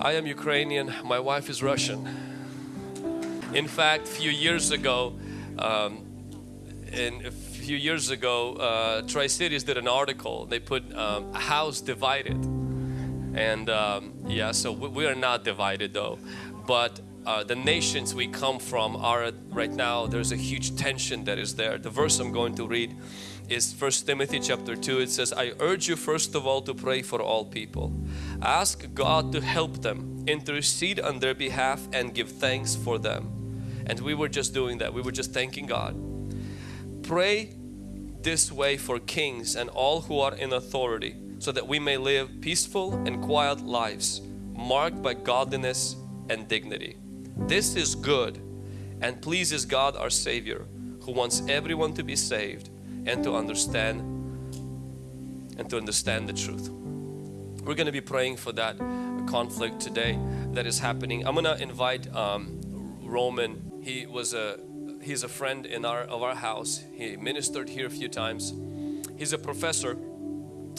I am Ukrainian, my wife is Russian. In fact, a few years ago, um, in a few years ago, uh, Tri-Cities did an article. They put um, a house divided. And um, yeah, so we, we, are not divided though. But uh, the nations we come from are right now, there's a huge tension that is there. The verse I'm going to read is First Timothy chapter 2. It says, I urge you first of all to pray for all people. Ask God to help them, intercede on their behalf and give thanks for them. And we were just doing that. We were just thanking God. Pray this way for kings and all who are in authority so that we may live peaceful and quiet lives marked by godliness and dignity. This is good and pleases God our Savior who wants everyone to be saved and to understand and to understand the truth. We're going to be praying for that conflict today that is happening. I'm going to invite um, Roman. He was a he's a friend in our of our house. He ministered here a few times. He's a professor,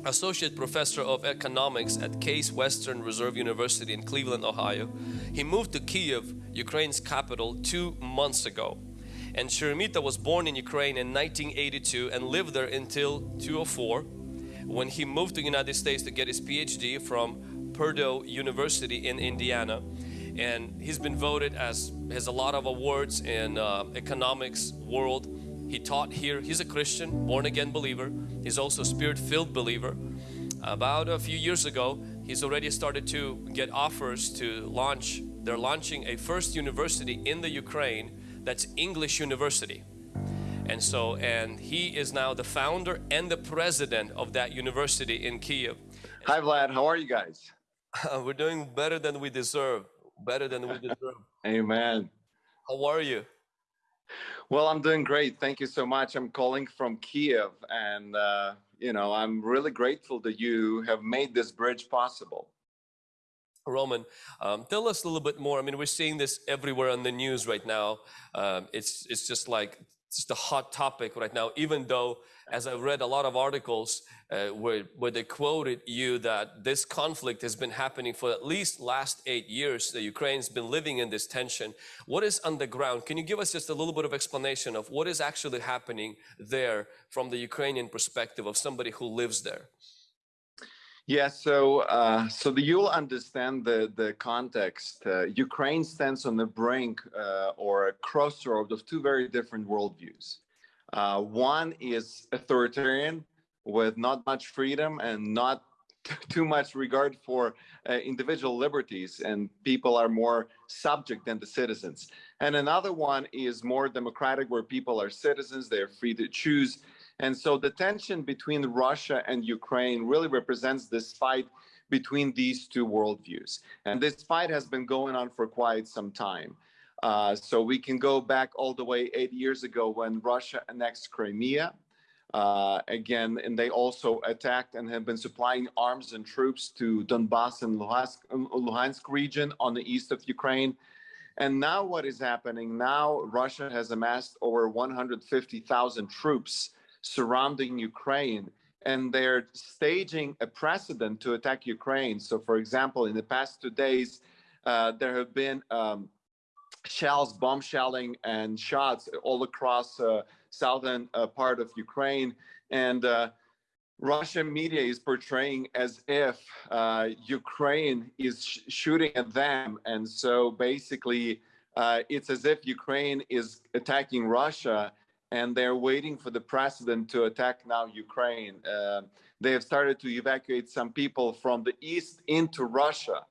associate professor of economics at Case Western Reserve University in Cleveland, Ohio. He moved to Kiev, Ukraine's capital, two months ago. And Sheremeta was born in Ukraine in 1982 and lived there until 2004 when he moved to the United States to get his PhD from Purdue University in Indiana. And he's been voted as, has a lot of awards in uh, economics world. He taught here, he's a Christian, born again believer. He's also spirit filled believer. About a few years ago, he's already started to get offers to launch, they're launching a first university in the Ukraine that's English University. And so, and he is now the founder and the president of that university in Kiev. Hi Vlad, how are you guys? We're doing better than we deserve, better than we deserve. Amen. How are you? Well, I'm doing great. Thank you so much. I'm calling from Kiev and, uh, you know, I'm really grateful that you have made this bridge possible. Roman, um, tell us a little bit more. I mean, we're seeing this everywhere on the news right now. Um, it's it's just like just a hot topic right now. Even though, as I've read a lot of articles uh, where where they quoted you that this conflict has been happening for at least last eight years. The Ukraine's been living in this tension. What is on the ground? Can you give us just a little bit of explanation of what is actually happening there from the Ukrainian perspective of somebody who lives there? Yeah, so uh, so the, you'll understand the the context. Uh, Ukraine stands on the brink uh, or a crossroad of two very different worldviews. Uh, one is authoritarian, with not much freedom and not too much regard for uh, individual liberties, and people are more subject than the citizens. And another one is more democratic, where people are citizens; they are free to choose and so the tension between Russia and Ukraine really represents this fight between these two worldviews. And this fight has been going on for quite some time. Uh, so we can go back all the way eight years ago when Russia annexed Crimea. Uh, again, and they also attacked and have been supplying arms and troops to Donbass and Luhansk, Luhansk region on the east of Ukraine. And now what is happening? Now Russia has amassed over 150,000 troops surrounding Ukraine and they're staging a precedent to attack Ukraine. So, for example, in the past two days, uh, there have been um, shells, bomb shelling, and shots all across uh, southern uh, part of Ukraine. And uh, Russian media is portraying as if uh, Ukraine is sh shooting at them. And so basically, uh, it's as if Ukraine is attacking Russia and they're waiting for the president to attack now Ukraine. Uh, they have started to evacuate some people from the east into Russia.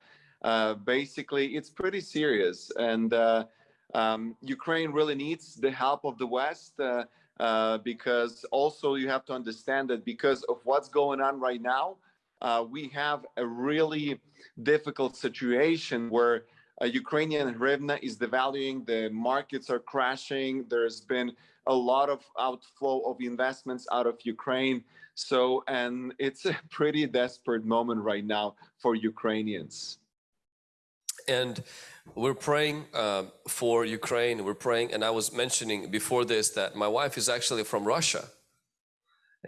Uh, basically, it's pretty serious, and uh, um, Ukraine really needs the help of the West. Uh, uh, because also you have to understand that because of what's going on right now, uh, we have a really difficult situation where uh, Ukrainian hryvnia is devaluing, the markets are crashing. There's been a lot of outflow of investments out of Ukraine. So, and it's a pretty desperate moment right now for Ukrainians. And we're praying uh, for Ukraine. We're praying, and I was mentioning before this that my wife is actually from Russia.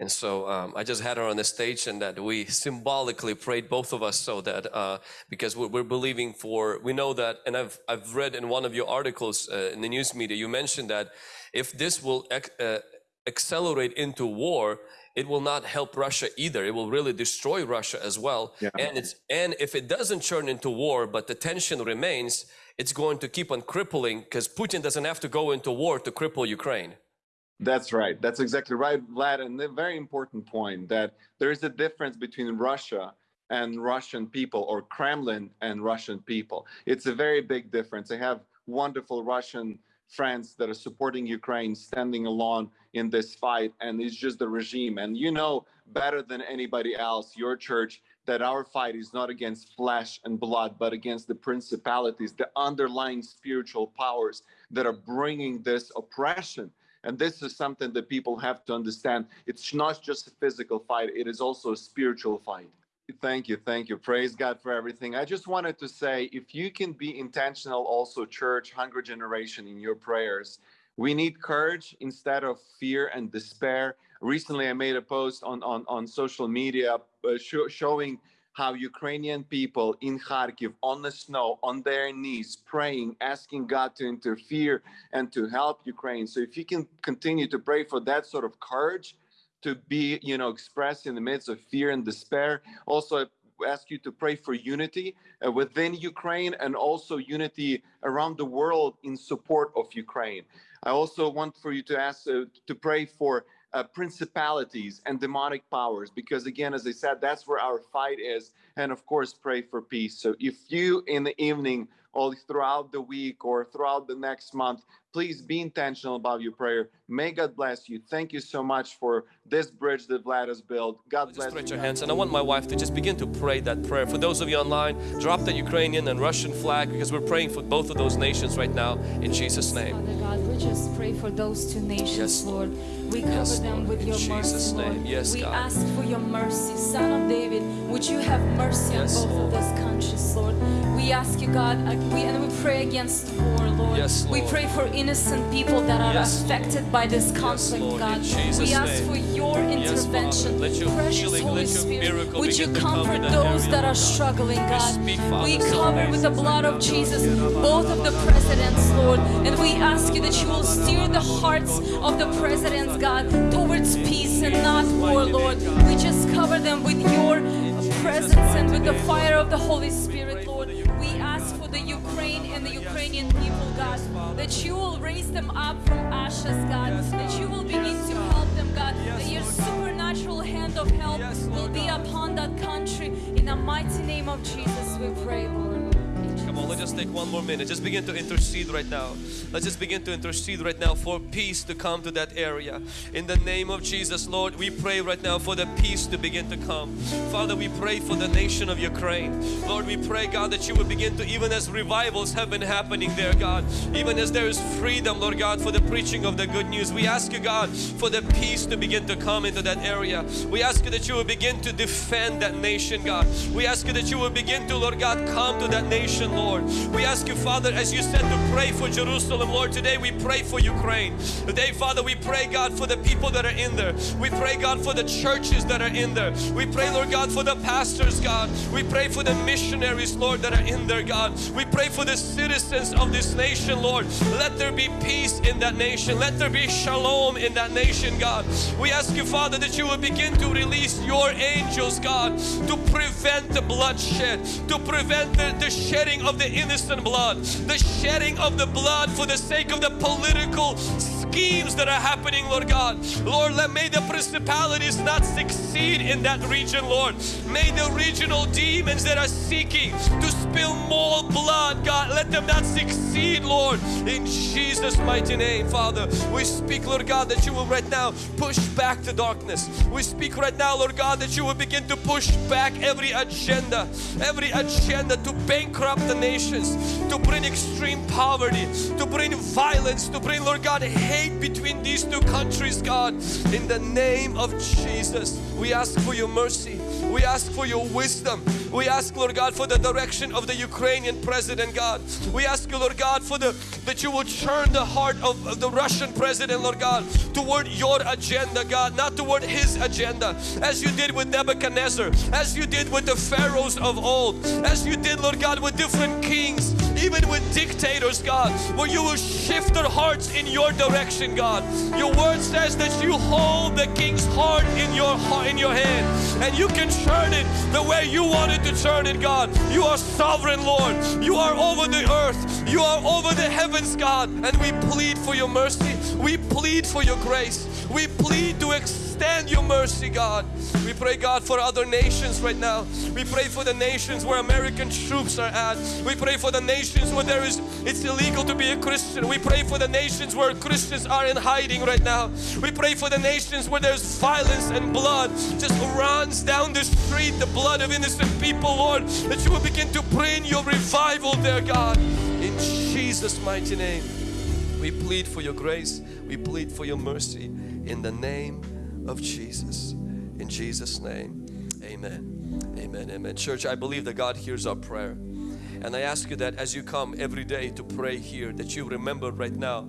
And so um, I just had her on the stage, and that we symbolically prayed both of us so that uh, because we're, we're, believing for we know that, and I've I've read in one of your articles uh, in the news media you mentioned that if this will uh, accelerate into war, it will not help Russia either. It will really destroy Russia as well. Yeah. And it's and if it doesn't turn into war, but the tension remains, it's going to keep on crippling because Putin doesn't have to go into war to cripple Ukraine. That's right. That's exactly right, Vlad. And a very important point that there is a difference between Russia and Russian people or Kremlin and Russian people. It's a very big difference. I have wonderful Russian friends that are supporting Ukraine, standing alone in this fight, and it's just the regime. And you know better than anybody else, your church, that our fight is not against flesh and blood, but against the principalities, the underlying spiritual powers that are bringing this oppression and this is something that people have to understand. It's not just a physical fight, it is also a spiritual fight. Thank you. Thank you. Praise God for everything. I just wanted to say if you can be intentional, also, church, hunger generation, in your prayers, we need courage instead of fear and despair. Recently, I made a post on, on, on social media uh, sh- showing how Ukrainian people in Kharkiv on the snow, on their knees, praying, asking God to interfere and to help Ukraine. So if you can continue to pray for that sort of courage to be, you know, expressed in the midst of fear and despair. Also, ask you to pray for unity uh, within Ukraine and also unity around the world in support of Ukraine. I also want for you to ask uh, to pray for uh, principalities and demonic powers because again as i said that's where our fight is. And of course pray for peace. So if you in the evening or throughout the week or throughout the next month please be intentional about your prayer. May god bless you. Thank you so much for this bridge that vlad has built. God just bless stretch you. your hands and i want my wife to just begin to pray that prayer. For those of you online drop the ukrainian and russian flag because we're praying for both of those nations right now in jesus name. Father god we just pray for those two nations Yes. lord we cover Yes, them Lord. with In your Jesus' mercy, Lord. Yes, we God. ask for your mercy, Son of David. Would you have mercy Yes, on both Lord. of those countries, Lord? We ask you, God, uh, we, and we pray against war, Lord. Yes, We pray for innocent people that are Yes, affected by this conflict, Lord. God. We ask name. for your intervention. Let your Precious healing, Holy let your Spirit, would you comfort that those that are Lord God. struggling, We God? speak, Father, we cover with the blood of Jesus both of the presidents, Lord, and we ask you that you will steer the hearts of the presidents, God, towards peace and not war, Lord. We just cover them with your presence and with the fire of the Holy Spirit, Lord. We ask for the Ukraine and the Ukrainian people, God, that you will raise them up from ashes, God, that you will begin to help them, God, that your supernatural hand of help will be upon that country. In the mighty name of Jesus, we pray, Lord. Let's just take one more minute. Just begin to intercede right now. Let's just begin to intercede right now for peace to come to that area. In the name of Jesus, Lord, we pray right now for the peace to begin to come. Father, we pray for the nation of Ukraine. Lord, we pray, God, that you would begin to, even as revivals have been happening there, God, even as there is freedom, Lord God, for the preaching of the good news. We ask you, God, for the peace to begin to come into that area. We ask you that you will begin to defend that nation, God. We ask you that you will begin to, Lord God, come to that nation, Lord. We ask you, Father, as you said to pray for Jerusalem, Lord, today we pray for Ukraine. Today, Father, we pray, God, for the people that are in there. We pray, God, for the churches that are in there. We pray, Lord God, for the pastors, God. We pray for the missionaries, Lord, that are in there, God. We pray for the citizens of this nation, Lord. Let there be peace in that nation. Let there be shalom in that nation, God. We ask you, Father, that you will begin to release your angels, God, to prevent the bloodshed, to prevent the, the shedding of the innocent blood, the shedding of the blood for the sake of the political schemes that are happening, Lord God. Lord, let may the principalities not succeed in that region, Lord. May the regional demons that are seeking to spill more blood, God, let them not succeed, Lord. In Jesus' mighty name, Father, we speak, Lord God, that you will right now push back the darkness. We speak right now, Lord God, that you will begin to push back every agenda, every agenda to bankrupt the nations, to bring extreme poverty, to bring violence, to bring, Lord God, hate between these two countries, God. In the name of Jesus, we ask for your mercy. We ask for your wisdom. We ask, Lord God, for the direction of the Ukrainian president, God. We ask you, Lord God, for the that you will turn the heart of, of the Russian president, Lord God, toward your agenda, God, not toward his agenda, as you did with Nebuchadnezzar, as you did with the pharaohs of old, as you did, Lord God, with different kings, even with dictators, God, where you will shift their hearts in your direction, God. Your word says that you hold the king's heart in your heart, in your hand, and you can turn it the way you wanted to turn it, God. You are sovereign, Lord. You are over the earth. You are over the heavens, God. And we plead for your mercy. We plead for your grace. We plead to extend your mercy, God. We pray, God, for other nations right now. We pray for the nations where American troops are at. We pray for the nations where there is it's illegal to be a Christian. We pray for the nations where Christians are in hiding right now. We pray for the nations where there's violence and blood just runs down the street, the blood of innocent people, Lord, that you will begin to bring your revival there, God. In Jesus' mighty name. We plead for your grace. We plead for your mercy in the name of Jesus. In Jesus' name, amen. Amen. Amen. Church, I believe that God hears our prayer. And I ask you that as you come every day to pray here, that you remember right now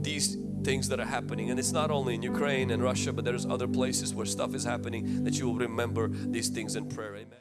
these things that are happening. And it's not only in Ukraine and Russia, but there's other places where stuff is happening that you will remember these things in prayer. Amen.